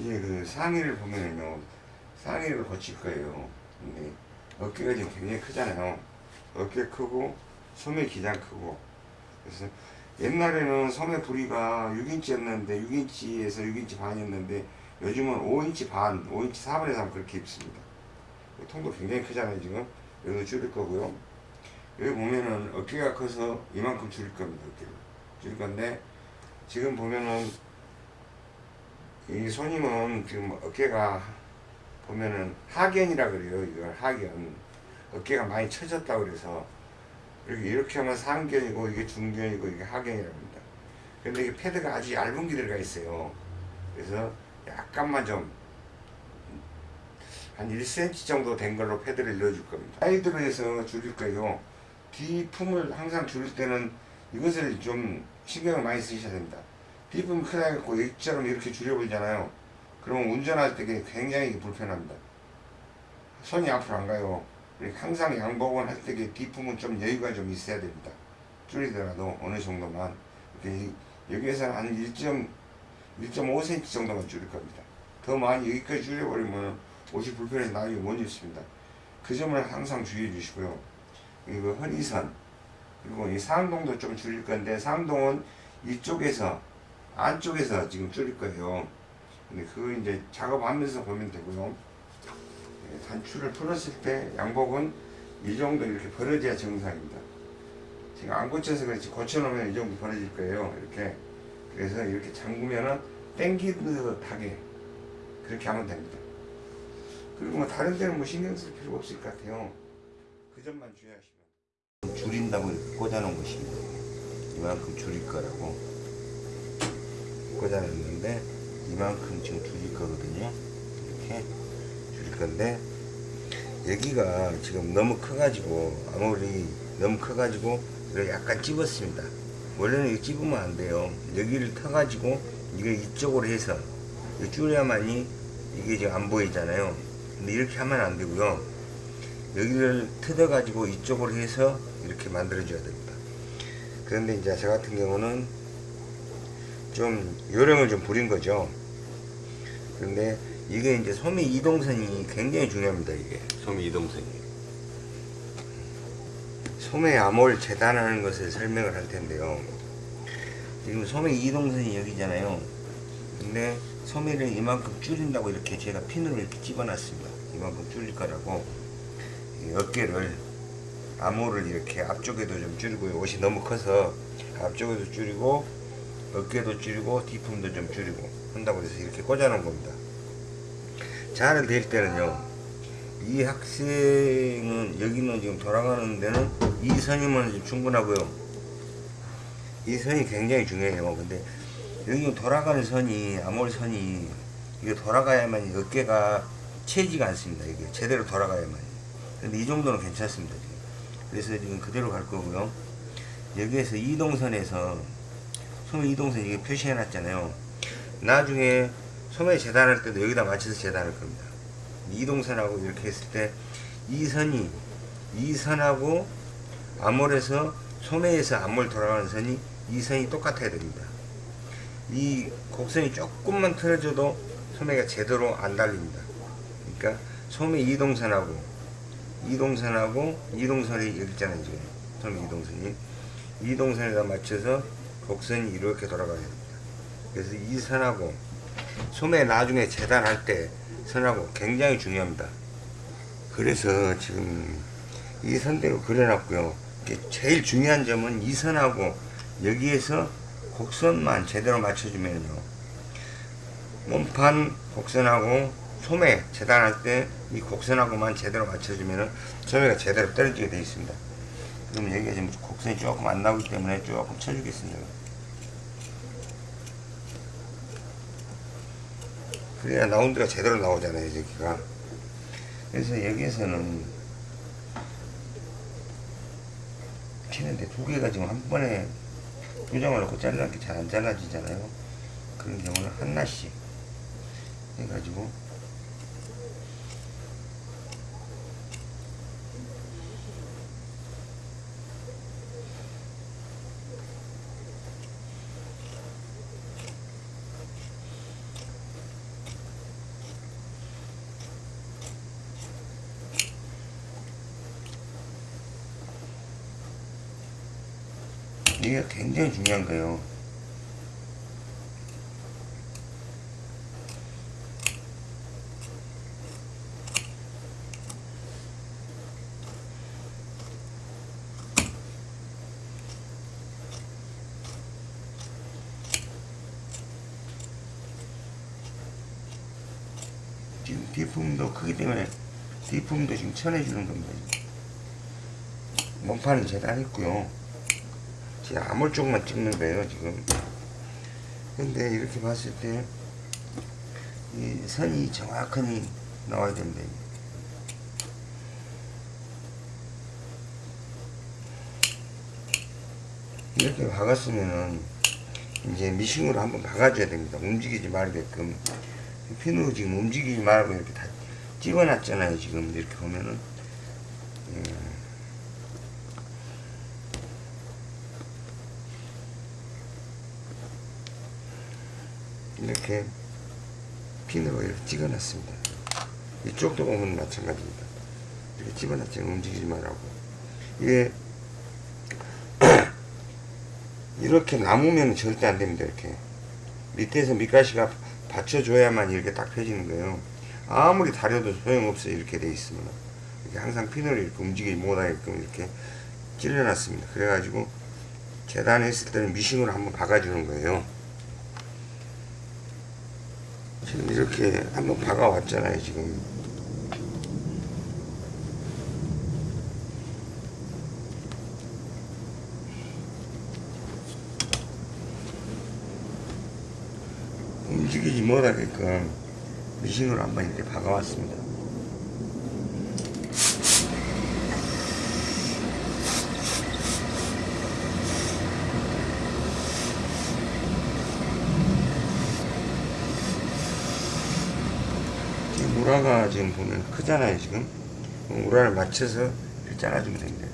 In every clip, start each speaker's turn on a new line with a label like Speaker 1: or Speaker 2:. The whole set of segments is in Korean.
Speaker 1: 이제 그 상의를 보면은요 상의를 거칠 거예요. 근데 어깨가 지금 굉장히 크잖아요. 어깨 크고 소매 기장 크고. 그래서 옛날에는 소매 부리가 6인치였는데 6인치에서 6인치 반이었는데 요즘은 5인치 반 5인치 4분의 3 그렇게 입습니다. 통도 굉장히 크잖아요 지금. 여기도 줄일 거고요. 여기 보면은 어깨가 커서 이만큼 줄일 겁니다 어깨를. 줄일 건데 지금 보면은 이 손님은 지금 어깨가 보면은 하견이라 그래요. 이걸 하견. 어깨가 많이 처졌다 그래서 이렇게 이렇게 하면 상견이고 이게 중견이고 이게 하견이라고 합니다. 근데 이게 패드가 아주 얇은 게 들어가 있어요. 그래서 약간만 좀 한 1cm 정도 된 걸로 패드를 넣어줄 겁니다. 사이드로 해서 줄일 거예요. 뒤 품을 항상 줄일 때는 이것을 좀 신경을 많이 쓰셔야 됩니다. 뒷품이 크다 해갖고 이처럼 이렇게 줄여버리잖아요. 그러면 운전할 때 굉장히 불편합니다. 손이 앞으로 안 가요. 항상 양복은 할때 뒷품은 좀 여유가 좀 있어야 됩니다. 줄이더라도 어느 정도만. 여기에서는 한 1.5cm 정도만 줄일 겁니다. 더 많이 여기까지 줄여버리면 옷이 불편해서 나중에 못 입습니다. 그 점을 항상 주의해 주시고요. 이거 허리선 그리고 이 상동도 좀 줄일 건데 상동은 이쪽에서 안쪽에서 지금 줄일 거예요. 근데 그거 이제 작업하면서 보면 되고요. 예, 단추를 풀었을 때 양복은 이 정도 이렇게 벌어져야 정상입니다. 지금 안 고쳐서 그렇지 고쳐놓으면 이 정도 벌어질 거예요. 이렇게 그래서 이렇게 잠그면은 땡기듯하게 그렇게 하면 됩니다. 그리고 뭐 다른 데는 뭐 신경 쓸 필요가 없을 것 같아요. 그 점만 주의하시면 줄인다고 꽂아놓은 것입니다. 이만큼 줄일 거라고 꽂아 놨는데 이만큼 지금 줄일 거거든요. 이렇게 줄일 건데 여기가 지금 너무 커가지고 아무리 너무 커가지고 약간 찝었습니다. 원래는 이거 찝으면 안 돼요. 여기를 터가지고 이게 이쪽으로 해서 줄여야만이 이게 지금 안 보이잖아요. 근데 이렇게 하면 안 되고요. 여기를 뜯어가지고 이쪽으로 해서 이렇게 만들어 줘야 됩니다. 그런데 이제 저 같은 경우는 좀 요령을 좀 부린 거죠. 그런데 이게 이제 소미 이동선이 굉장히 중요합니다. 이게 소미 이동선이. 소매 암홀 재단하는 것을 설명을 할 텐데요. 지금 소매 이동선이 여기잖아요. 근데 소매를 이만큼 줄인다고 이렇게 제가 핀으로 이렇게 집어놨습니다. 이만큼 줄일 거라고 어깨를 암호를 이렇게 앞쪽에도 좀 줄이고 옷이 너무 커서 앞쪽에도 줄이고 어깨도 줄이고 뒤품도 좀 줄이고 한다고 해서 이렇게 꽂아 놓은 겁니다. 잘될 때는요 이 학생은 여기는 지금 돌아가는 데는 이 선이면 충분하고요. 이 선이 굉장히 중요해요. 근데 여기 돌아가는 선이 아몰 선이 이게 돌아가야만 어깨가 채지가 않습니다. 이게 제대로 돌아가야만 근데 이 정도는 괜찮습니다 지금. 그래서 지금 그대로 갈 거고요. 여기에서 이동선에서 소매 이동선 이게 표시해 놨잖아요. 나중에 소매 재단할 때도 여기다 맞춰서 재단할 겁니다. 이동선하고 이렇게 했을 때 이 선이 이 선하고 암홀에서 소매에서 암홀 돌아가는 선이 이 선이 똑같아야 됩니다. 이 곡선이 조금만 틀어져도 소매가 제대로 안 달립니다. 그러니까 소매 이동선하고 이동선하고 이동선이 여기 있잖아요 지금. 소매 이동선이. 이동선에다 맞춰서 곡선이 이렇게 돌아가야 됩니다. 그래서 이 선하고 소매 나중에 재단할 때 선하고 굉장히 중요합니다. 그래서 지금 이 선대로 그려놨고요. 제일 중요한 점은 이 선하고 여기에서 곡선만 제대로 맞춰주면요. 몸판 곡선하고 소매 재단할 때 이 곡선하고만 제대로 맞춰주면은 소매가 제대로 떨어지게 되어 있습니다. 그럼 여기가 지금 곡선이 조금 안 나오기 때문에 조금 쳐주겠습니다. 그래야 라운드가 제대로 나오잖아요, 여기가. 그래서 여기에서는 치는데 두 개가 지금 한 번에 조정을 놓고 잘라는 게 잘 안 잘라지잖아요. 그런 경우는 하나씩 해가지고 이게 굉장히 중요한 거예요. 지금 뒷품도 크기 때문에 뒷품도 지금 쳐내주는 겁니다. 몸판은 재단했고요. 제가 아몰 쪽만 찍는 거예요 지금. 근데 이렇게 봤을 때 이 선이 정확하게 나와야 됩니다. 이렇게 박았으면은 이제 미싱으로 한번 박아줘야 됩니다. 움직이지 말게끔. 핀으로 지금 움직이지 말고 이렇게 다 찍어놨잖아요. 지금 이렇게 보면은. 예. 이렇게 핀으로 이렇게 찍어놨습니다. 이쪽도 보면 마찬가지입니다. 이렇게 집어놨잖아요. 움직이지 말라고. 이게 이렇게 남으면 절대 안 됩니다. 이렇게 밑에서 밑가시가 받쳐줘야만 이렇게 딱 펴지는 거예요. 아무리 다려도 소용없어요. 이렇게 돼 있으면 이렇게 항상 핀을 이렇게 움직이지 못하게끔 이렇게 찔러놨습니다. 그래가지고 재단했을 때는 미싱으로 한번 박아주는 거예요. 지금 이렇게 한번 박아왔잖아요. 지금 움직이지 못하게끔 미싱으로 한번 이렇게 박아왔습니다. 우라가 지금 보면 크잖아요 지금 우라를 맞춰서 잘라주면 됩니다.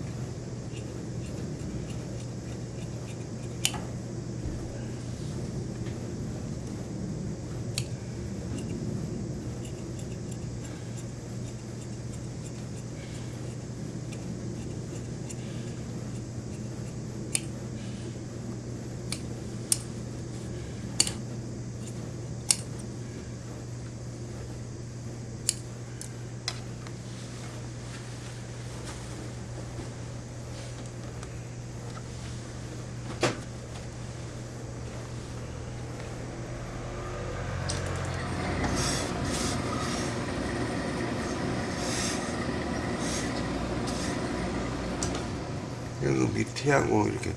Speaker 1: 밑에하고 이렇게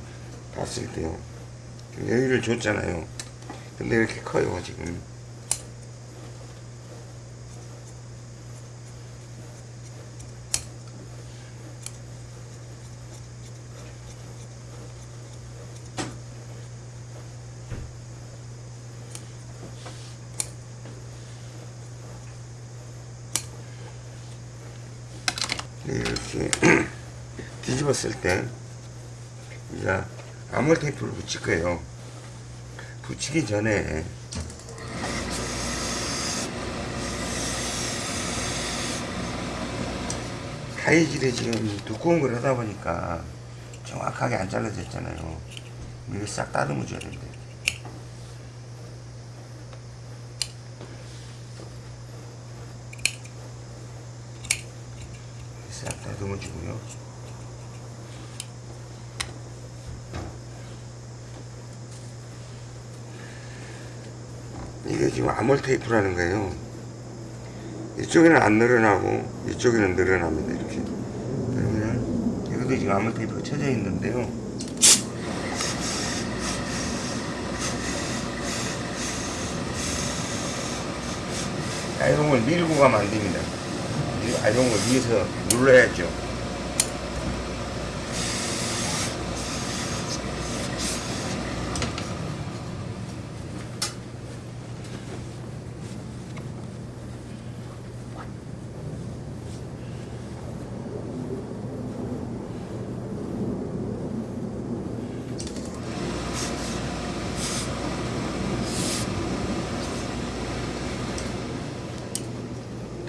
Speaker 1: 봤을 때요. 여기를 줬잖아요. 근데 이렇게 커요, 지금. 이렇게 뒤집었을 때 아몰 테이프를 붙일 거예요. 붙이기 전에 가위질이 지금 두꺼운 걸 하다 보니까 정확하게 안 잘라졌잖아요. 이거 싹 다듬어 줘야 된대. 싹 다듬어 주고요. 이게 지금 아몰 테이프라는 거예요. 이쪽에는 안 늘어나고 이쪽에는 늘어납니다. 이렇게. 그러면 여기도 지금 아몰 테이프가 쳐져 있는데요. 아이롱을 밀고 가면 안 됩니다. 이 아이롱을 위에서 눌러야죠.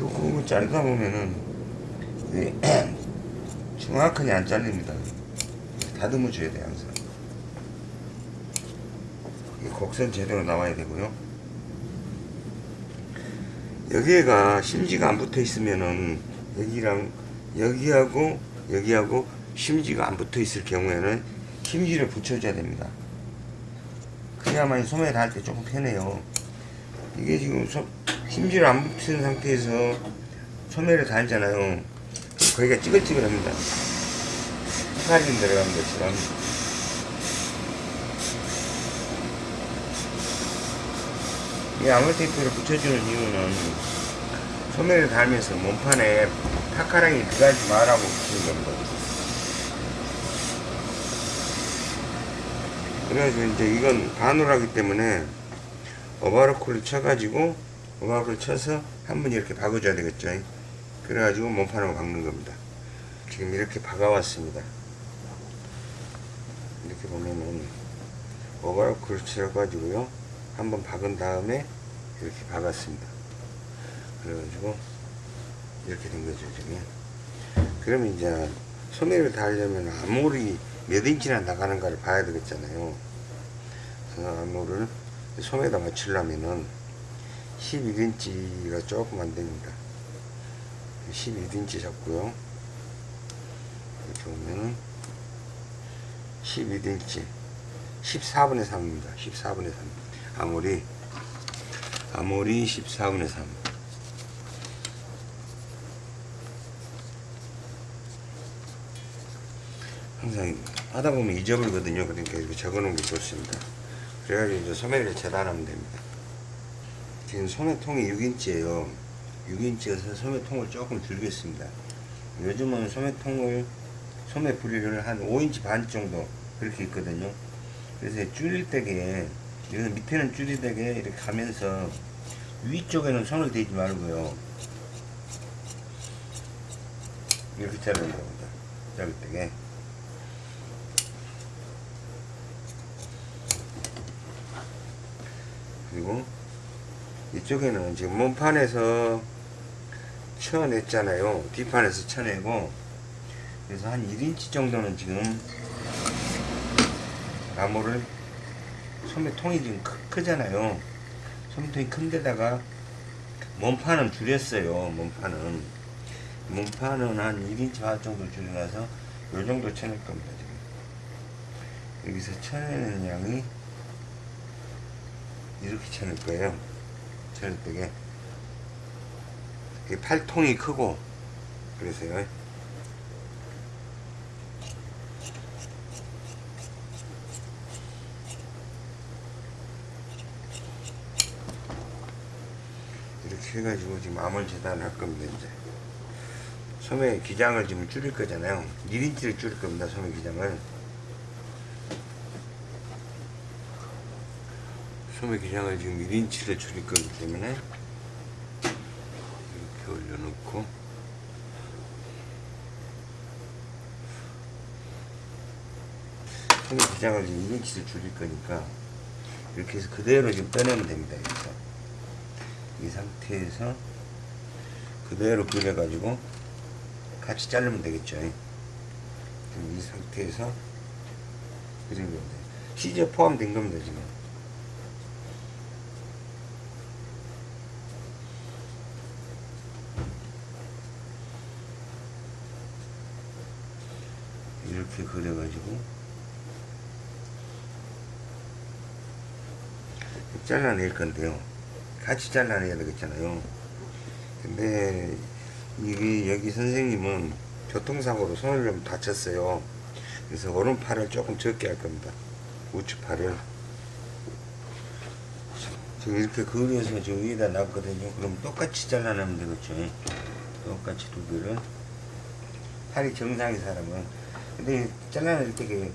Speaker 1: 두꺼운 거 자르다 보면은 정확하게 안 잘립니다. 다듬어 줘야 돼 항상. 이 곡선 제대로 나와야 되고요. 여기가 심지가 안 붙어 있으면은 여기랑 여기하고 여기하고 심지가 안 붙어 있을 경우에는 심지를 붙여줘야 됩니다. 그래야만 소매를 할 때 조금 편해요. 이게 지금 소, 심지를 안 붙인 상태에서 소매를 달잖아요. 거기가 찌글찌글합니다. 헷갈림 들어간 것처럼. 이 아몰테이프를 붙여주는 이유는 소매를 달면서 몸판에 타카랑이 들어가지 말라고 붙이는 겁니다. 그래가지고 이제 이건 반으로하기 때문에 오버로크를 쳐가지고 오버로크를 쳐서 한 번 이렇게 박아줘야 되겠죠. 그래가지고 몸판을 박는 겁니다. 지금 이렇게 박아왔습니다. 이렇게 보면은 오버로크를 쳐가지고요. 한번 박은 다음에 이렇게 박았습니다. 그래가지고 이렇게 된 거죠 지금. 그러면 이제 소매를 달려면 암홀이 몇 인치나 나가는가를 봐야 되겠잖아요. 그래서 암홀을 소매에다 맞추려면은 11인치가 조금 안 됩니다. 11인치 잡고요. 이렇게 보면은 11인치 14분의 3입니다. 14분의 3. 아무리 아무리 14분의 3. 항상 하다 보면 잊어버리거든요. 그러니까 이렇게 적어 놓은 게 좋습니다. 그래가지고 이제 소매를 재단하면 됩니다. 지금 소매통이 6인치예요. 6인치여서 소매통을 조금 줄겠습니다. 요즘은 소매통을 소매 부리를 한 5인치 반 정도 그렇게 있거든요. 그래서 줄일 때게 여기서 밑에는 줄이되게 이렇게 가면서 위쪽에는 손을 대지 말고요. 이렇게 자르는 겁니다. 자를 때게. 그리고 이쪽에는 지금 몸판에서 쳐냈잖아요. 뒷판에서 쳐내고 그래서 한 1인치 정도는 지금 나무를 소매통이 지금 크, 크잖아요. 소매통이 큰 데다가 몸판은 줄였어요. 몸판은 몸판은 한 1인치 반 정도 줄여놔서 요 정도 쳐낼 겁니다. 지금 여기서 쳐내는 양이 이렇게 쳐낼 거예요. 때게 이게 팔통이 크고 그래서요. 이렇게 해가지고 지금 암을 재단할 겁니다 이제. 소매 기장을 지금 줄일 거잖아요. 1인치를 줄일 겁니다 소매 기장을 소매 기장을 지금 1인치를 줄일 거기 때문에 이렇게 올려놓고 소매 기장을 지금 1인치를 줄일 거니까 이렇게 해서 그대로 지금 빼내면 됩니다 이렇게. 이 상태에서 그대로 그려가지고 같이 자르면 되겠죠. 이 상태에서 그리면 돼요. 시저 포함된 겁니다, 지금. 이렇게 그려가지고 잘라낼 건데요. 같이 잘라내야 되겠잖아요. 근데 이게 여기 선생님은 교통사고로 손을 좀 다쳤어요. 그래서 오른팔을 조금 적게 할 겁니다. 우측팔을 지금 이렇게 그려서 저 위에다 놨거든요. 그럼 똑같이 잘라내면 되겠죠. 똑같이 두 개를 팔이 정상인 사람은 근데 잘라낼 때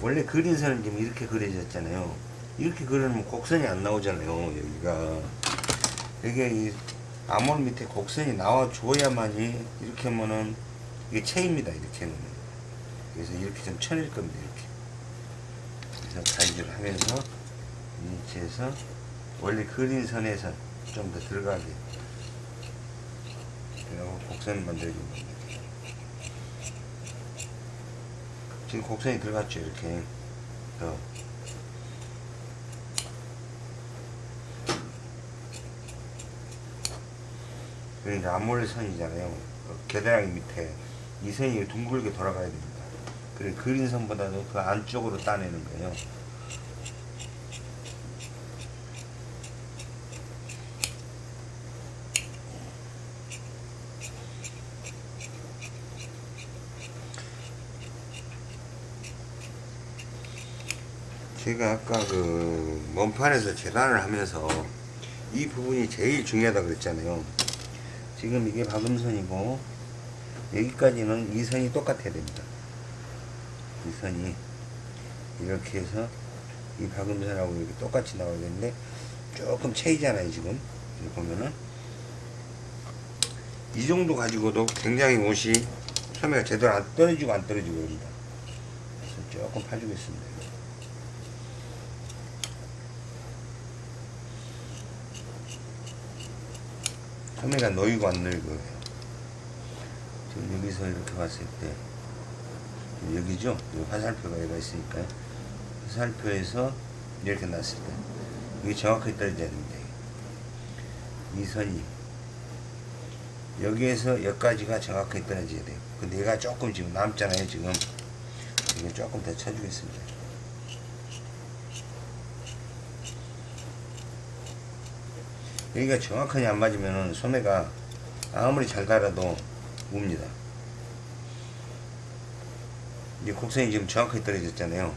Speaker 1: 원래 그린 선은 지금 이렇게 그려졌잖아요. 이렇게 그리면 곡선이 안 나오잖아요. 여기가 이게 이 암홀 밑에 곡선이 나와 줘야만이 이렇게 하면은 이게 체입니다 이렇게는 그래서 이렇게 좀 쳐낼 겁니다 이렇게 그래서 가위질을 하면서 위치에서 원래 그린 선에서 좀 더 들어가게 그리고 곡선을 만들어 지금 곡선이 들어갔죠 이렇게. 어. 이제 앞몰래 선이잖아요. 어, 계대랑이 밑에. 이 선이 둥글게 돌아가야 됩니다. 그린 선보다도 그 안쪽으로 따내는 거예요. 제가 아까 그 먼판에서 재단을 하면서 이 부분이 제일 중요하다 그랬잖아요. 지금 이게 박음선이고 여기까지는 이 선이 똑같아야 됩니다. 이 선이 이렇게 해서 이 박음선하고 이렇게 똑같이 나와야 되는데 조금 차이잖아요 지금 여기 보면은 이 정도 가지고도 굉장히 옷이 소매가 제대로 안 떨어지고 안 떨어지고. 그래서 조금 파주겠습니다. 소매가 놓이고 안 늙어요. 지금 여기서 이렇게 봤을 때 여기죠? 여기 화살표가 여기가 있으니까 화살표에서 이렇게 놨을 때 이게 정확하게 떨어져야 됩니다. 이 선이 여기에서 여기까지가 정확하게 떨어져야 돼요. 근데 얘가 조금 지금 남잖아요. 지금 이거 조금 더 쳐주겠습니다. 여기가 정확하게 안 맞으면 소매가 아무리 잘 달아도 웁니다. 이 곡선이 지금 정확하게 떨어졌잖아요.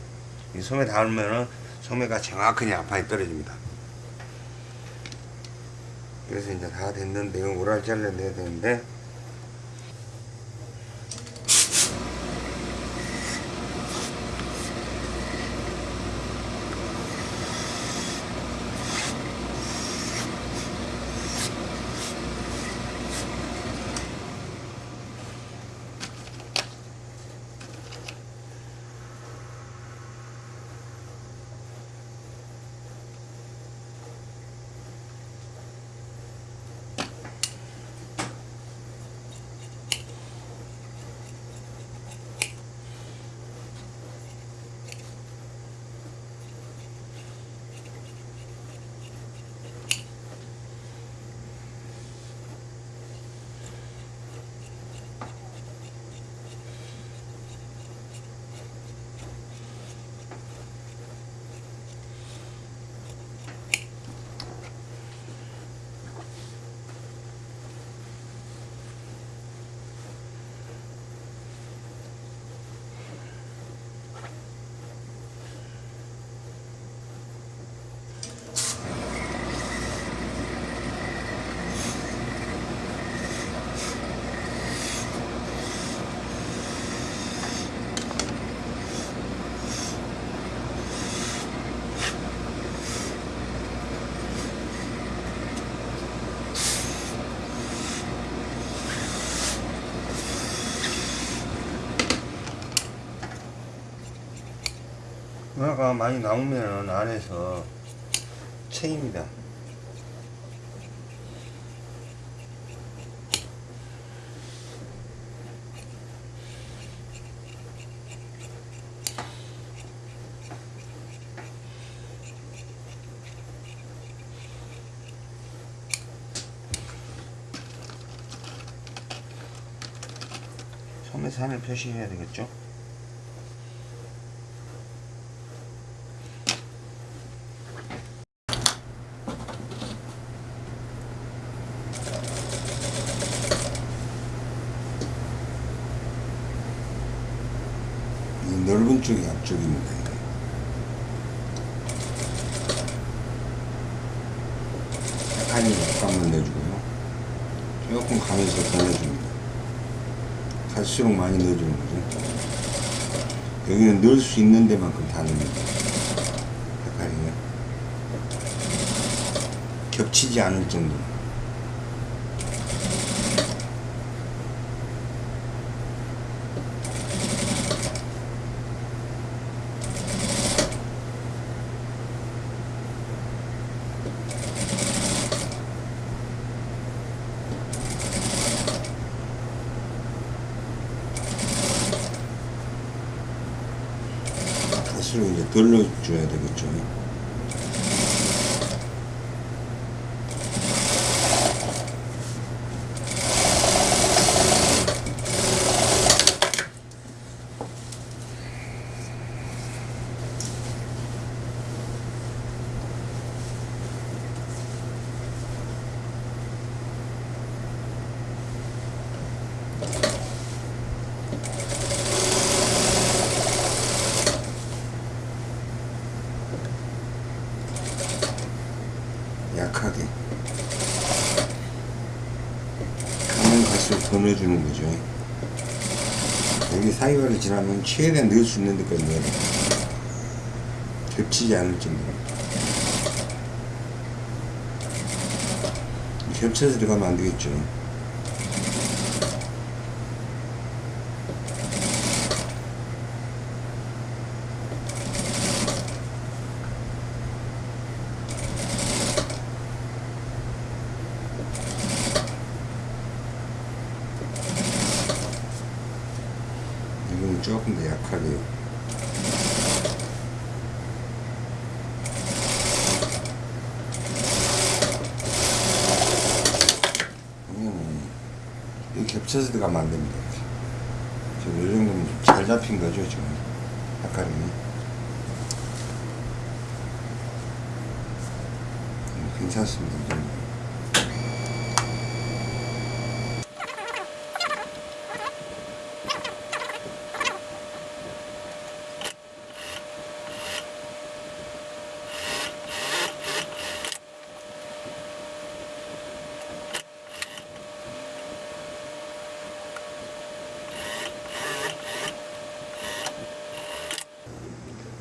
Speaker 1: 이 소매 닿으면은 소매가 정확하게 앞판에 떨어집니다. 그래서 이제 다 됐는데 오랄 잘라내야 되는데 은하가 많이 나오면 안에서 체입니다. 소매산을 표시해야 되겠죠? 이 넓은 쪽이 앞쪽입니다. 이게. 약간이 약간만 내주고요. 조금 가면서 더 내줍니다. 갈수록 많이 넣어주는 거죠. 여기는 넣을 수 있는 데만큼 다 넣습니다. 약간이요. 겹치지 않을 정도 넣어줘야 되겠죠. 약하게 가면 갈수록 더 넣어주는 거죠 지나면 최대한 넣을 수 있는 데까지 넣어야 돼 겹치지 않을 정도로. 겹쳐서 들어가면 안 되겠죠 이거는 조금 더 약하게요. 이거는 이 겹쳐서 들어가면 안 됩니다. 지금 이 정도면 잘 잡힌 거죠, 지금. 약간이. 음, 괜찮습니다, 이 정도.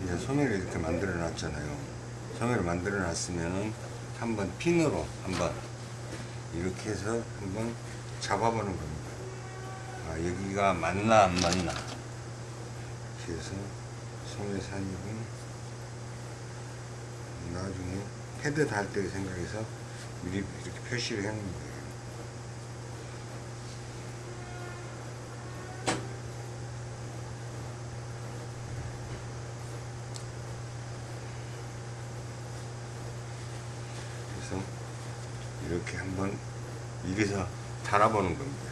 Speaker 1: 이제 소매를 이렇게 만들어 놨잖아요. 소매를 만들어 놨으면은 한번 핀으로 한번 이렇게 해서 한번 잡아보는 겁니다. 아, 여기가 맞나 안 맞나. 그래서 소매 산입은 나중에 패드 달 때 생각해서 미리 이렇게 표시를 거예요. 그래서 이렇게 한번 이래서 달아보는 겁니다.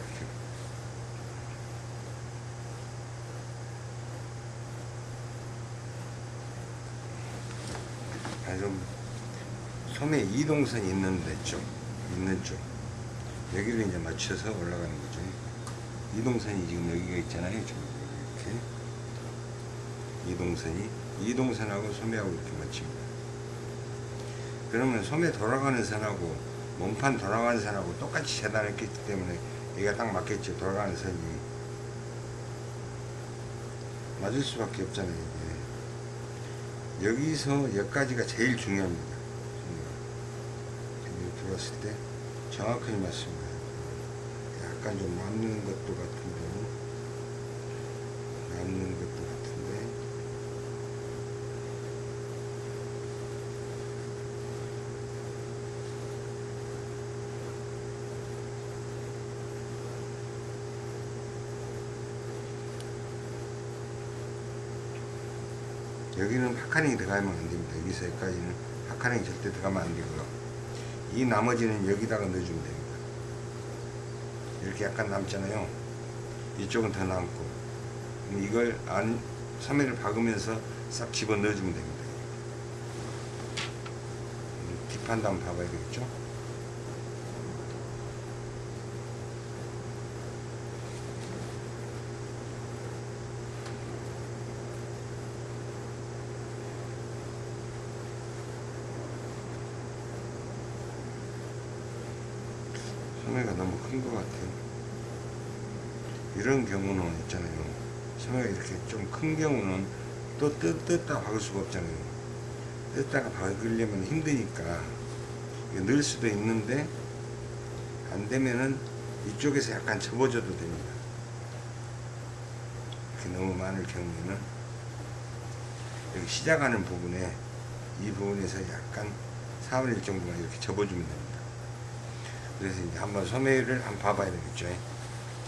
Speaker 1: 아, 좀 소매 이동선이 있는 데 쪽, 있는 쪽 여기를 이제 맞춰서 올라가는 거죠. 이동선이 지금 여기가 있잖아요. 이렇게 이동선이 이동선하고 소매하고 이렇게 맞춥니다. 그러면 소매 돌아가는 선하고 몸판 돌아가는 선하고 똑같이 재단했기 때문에 얘가 딱 맞겠죠. 돌아가는 선이 맞을 수밖에 없잖아요. 이게. 여기서 여기까지가 제일 중요합니다. 들어왔을 때 정확하게 맞습니다. 약간 좀 남는 것도 같은데 남는 것도 같은데 여기는 puckering이 들어가면 안 됩니다. 여기서 여기까지는 puckering이 절대 들어가면 안 되고요. 이 나머지는 여기다가 넣어주면 됩니다. 이렇게 약간 남잖아요. 이쪽은 더 남고. 이걸 안, 소매를 박으면서 싹 집어 넣어주면 됩니다. 음, 뒷판도 한번 봐봐야 되겠죠? 소매가 너무 큰 것 같아요. 이런 경우는 있잖아요. 소매가 이렇게 좀 큰 경우는 또 뜯, 뜯다 박을 수가 없잖아요. 뜯다가 박으려면 힘드니까 늘 수도 있는데 안 되면은 이쪽에서 약간 접어줘도 됩니다. 이렇게 너무 많을 경우에는 여기 시작하는 부분에 이 부분에서 약간 4분의 1 정도만 이렇게 접어주면 됩니다. 그래서 이제 한번 소매를 한번 봐봐야 되겠죠.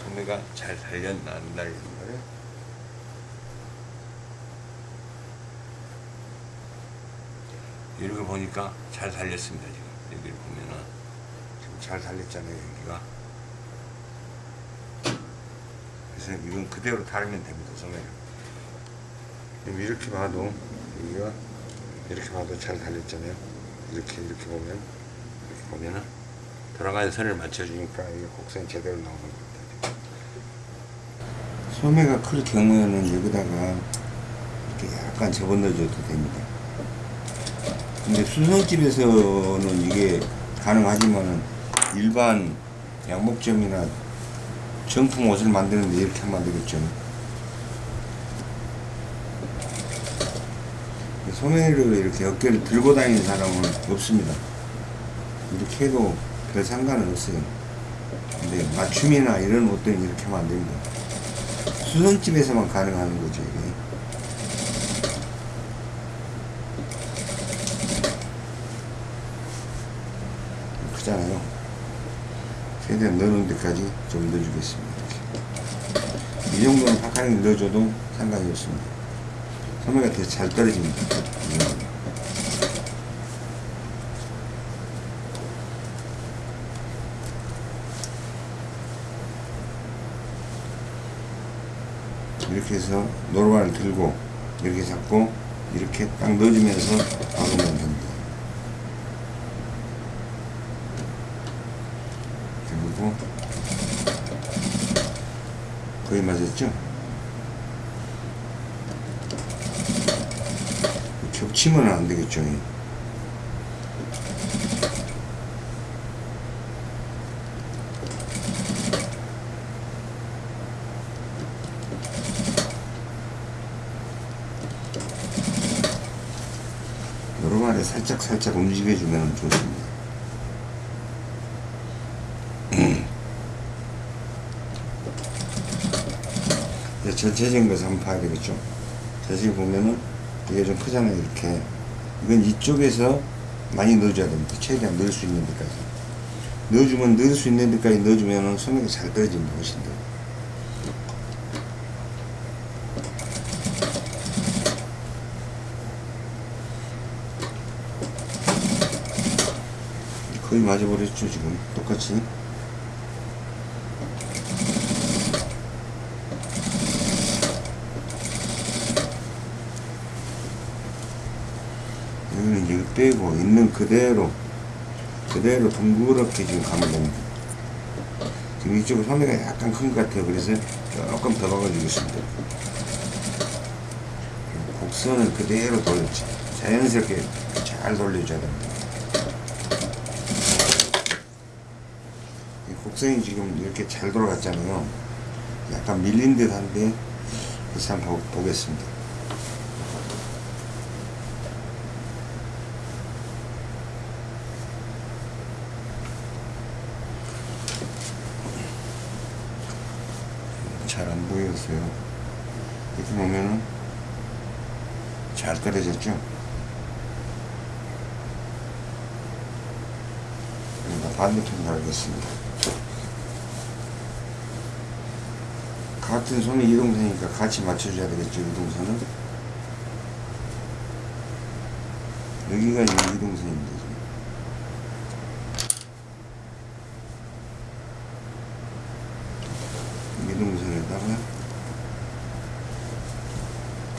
Speaker 1: 소매가 잘 달렸나 안 달렸나를. 이렇게 보니까 잘 달렸습니다. 지금 여기를 보면은 지금 잘 달렸잖아요. 여기가. 그래서 이건 그대로 달면 됩니다. 소매를. 이렇게 봐도 여기가 이렇게 봐도 잘 달렸잖아요. 이렇게 이렇게 보면 이렇게 보면은 돌아가는 선을 맞춰주니까 이게 곡선이 제대로 나오는 겁니다. 소매가 클 경우에는 여기다가 이렇게 약간 접어넣어줘도 됩니다. 근데 수성집에서는 이게 가능하지만은 일반 양복점이나 정품 옷을 만드는데 이렇게 되겠죠. 소매를 이렇게 어깨를 들고 다니는 사람은 없습니다. 이렇게 해도 별 상관은 없어요. 근데 맞춤이나 이런 옷들은 이렇게 하면 안 됩니다. 수선집에서만 가능한 거죠, 이게. 크잖아요. 최대한 넣는 데까지 좀 넣어주겠습니다. 이 정도는 파카링 넣어줘도 상관이 없습니다. 소매가 되게 잘 떨어집니다. 음. 이렇게 해서 노루발을 들고 이렇게 잡고 이렇게 딱 넣어주면서 박으면 됩니다. 그리고 거의 맞았죠? 겹치면 안 되겠죠. 노루발에 살짝 살짝 움직여주면 좋습니다. 전체적인 것을 한번 봐야 되겠죠. 자세히 보면은 이게 좀 크잖아요. 이렇게. 이건 이쪽에서 많이 넣어줘야 됩니다. 최대한 넣을 수 있는 데까지. 넣어주면 넣을 수 있는 데까지 넣어주면은 소매가 잘 떨어집니다. 훨씬 더. 거의 맞아버렸죠 지금 똑같이 빼고 있는 그대로 그대로 둥그렇게 지금 가면 됩니다. 지금 이쪽은 소매가 약간 큰 것 같아요. 그래서 조금 더 박아주겠습니다. 곡선을 그대로 돌렸지 자연스럽게 잘 돌려줘야 됩니다. 이 곡선이 지금 이렇게 잘 돌아갔잖아요. 약간 밀린 듯 한데 다시 한번 보- 보겠습니다 잘 안 보였어요. 이렇게 보면은 잘 떨어졌죠? 반대편 달겠습니다. 같은 손의 이동선이니까 같이 맞춰줘야 되겠죠, 이동선은. 여기가 이동선입니다. 지금. 이동선에다가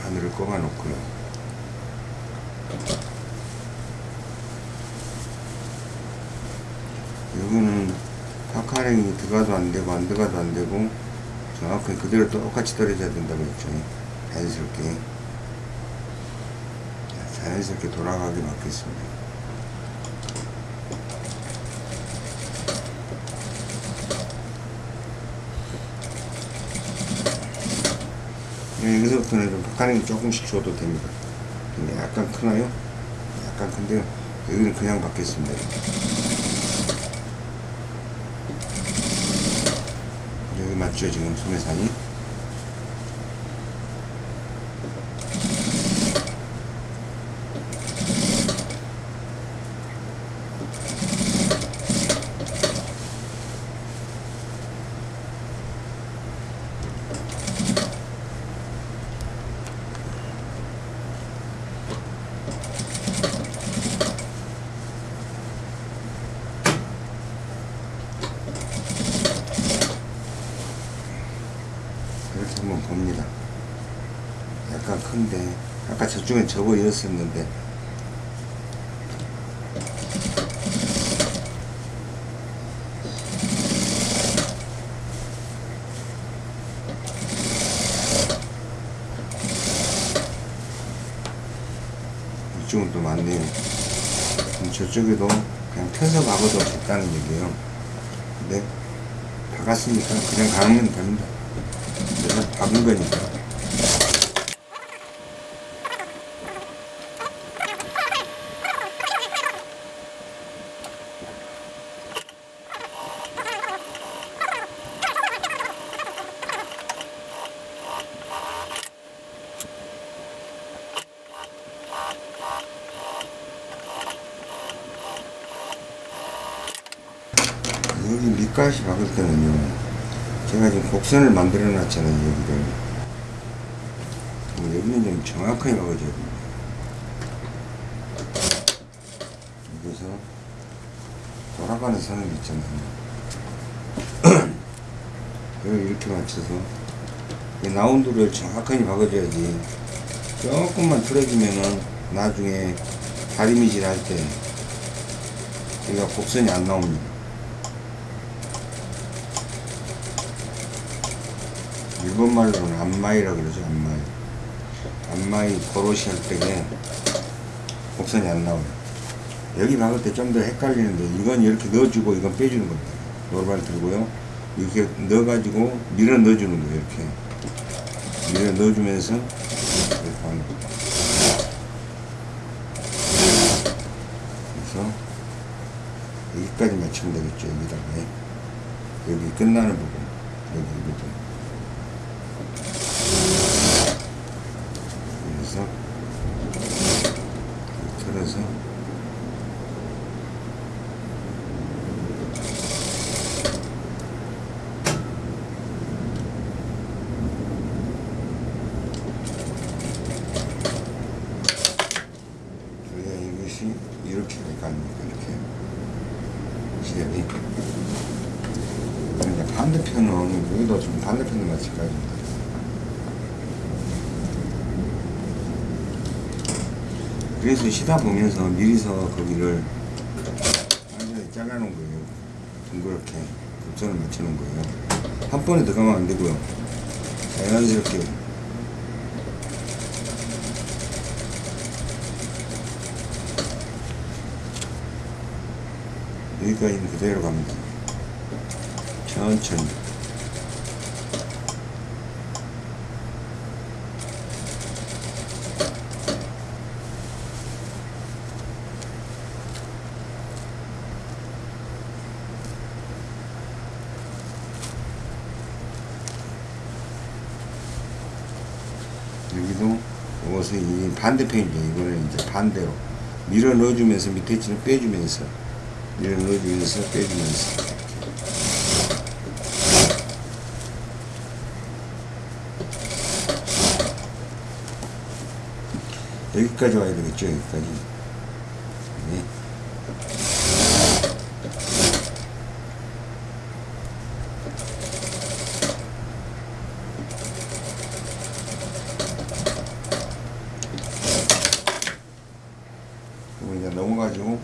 Speaker 1: 바늘을 꼽아 놓고요. 여기는 파카링이 들어가도 안 되고 안 들어가도 안 되고 정확히 그대로 똑같이 떨어져야 된다고 했죠. 자연스럽게 자, 자연스럽게 돌아가게 맞겠습니다. 예, 여기서부터는 좀 박하는 조금씩 줘도 됩니다. 약간 크나요? 약간 큰데요. 여기는 그냥 받겠습니다. 맞죠 지금 소매산이? 이렇게 한번 봅니다. 약간 큰데 저쪽엔 저거 이었었는데 이쪽은 또 많네요. 저쪽에도 그냥 펴서 박아도 됐다는 얘기예요. 근데 박았으니까 그냥 가면 됩니다. 내가 박은 거니까. 여기 밑가시 박을 때는요 제가 지금 곡선을 만들어 놨잖아요 여기를. 어, 여기는 좀 정확하게 박아줘야 됩니다. 여기서 돌아가는 선을 있잖아요. 그걸 이렇게 맞춰서 이 라운드를 정확하게 박아줘야지 조금만 틀어지면은 나중에 다리미질 할 때 여기가 곡선이 안 나옵니다 일본 말로는 안마이라 그러죠 안마이. 안마이 고로시 할 때에 곡선이 안 나와요. 여기 박을 때 좀 더 헷갈리는데 이건 이렇게 넣어주고 이건 빼주는 겁니다. 노르발 들고요. 이렇게 넣어가지고 밀어 넣어주는 거예요 이렇게. 밀어 넣어주면서 이렇게 하는 거예요. 그래서 여기까지 맞추면 되겠죠 여기다가. 여기 끝나는 부분 여기 부분 그래서 틀어서 우리가 이것이 이렇게 갑니다 이렇게 시작이 그런데 반대편은 여기도 좀 반대편을 맞출까요? 시다 보면서 미리서 거기를 완전히 잘라놓은 거예요. 둥그렇게 곡선을 맞추는 거예요. 한 번에 들어가면 안 되고요. 자연스럽게 여기까지는 그대로 갑니다. 천천히. 여기도 이것은 이 반대편이죠. 이거는 이제 반대로 밀어 넣어주면서 밑에 치는 빼주면서 밀어 넣어주면서 빼주면서 여기까지 와야 되겠죠. 여기까지. 네. 그리고 이제 넘어가지고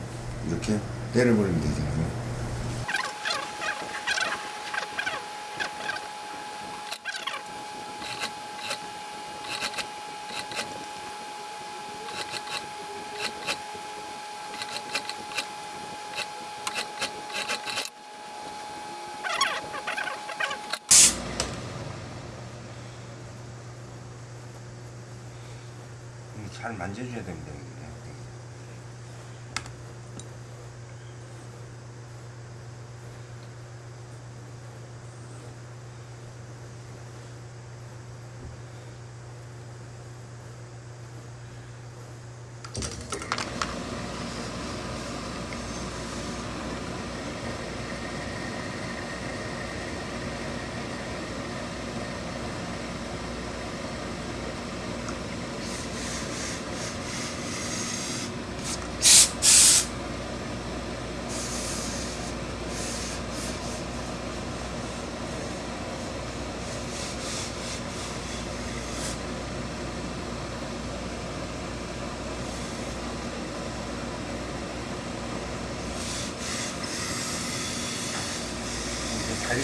Speaker 1: 이렇게 때려버리면 되잖아요. 잘 만져줘야 됩니다.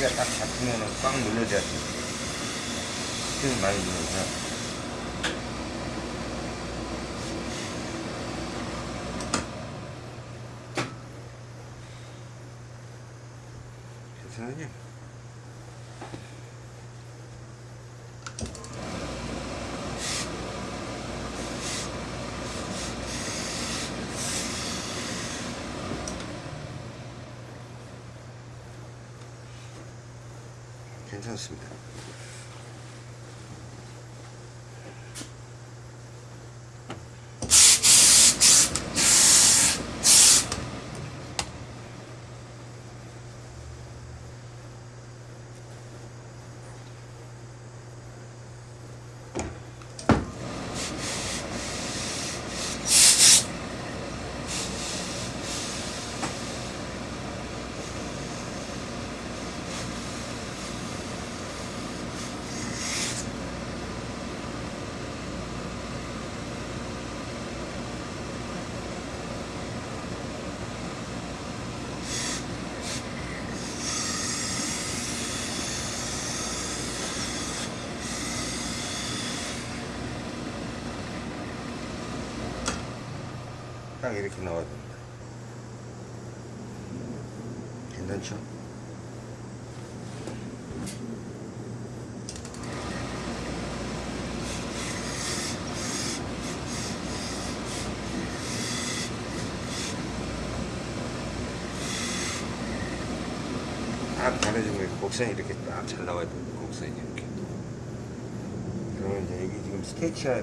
Speaker 1: 여기. 이제 다리가 딱 잡히면은 꽉 눌러줘야 돼. 힘 많이 눌러서. 선생님. 괜찮습니다. 딱 이렇게 나와야 됩니다. 괜찮죠? 딱 잘해주면 곡선이 이렇게 딱 잘 나와야 됩니다. 곡선이 이렇게. 그러면 이제 여기 지금 스테이치가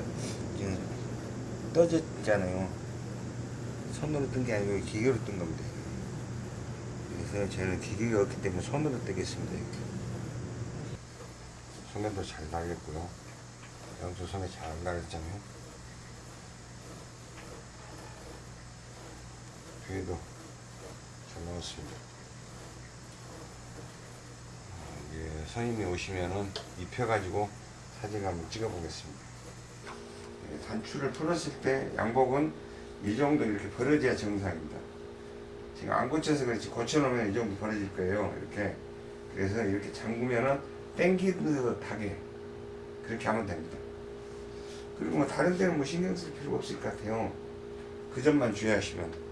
Speaker 1: 지금 떠졌잖아요. 손으로 뜬 게 아니고 기계로 뜬 겁니다. 그래서 저는 기계가 없기 때문에 손으로 뜨겠습니다. 이렇게. 소매도 잘 달렸고요. 양쪽 소매 잘 달렸잖아요. 뒤에도 잘 나왔습니다. 어, 이제 선임이 오시면은 입혀가지고 사진 한번 찍어보겠습니다. 예, 단추를 풀었을 때 양복은 이 정도 이렇게 벌어져야 정상입니다. 지금 안 고쳐서 그렇지 고쳐놓으면 이 정도 벌어질 거예요. 이렇게 그래서 이렇게 잠그면은 땡기듯하게 그렇게 하면 됩니다. 그리고 뭐 다른 데는 뭐 신경 쓸 필요가 없을 것 같아요. 그 점만 주의하시면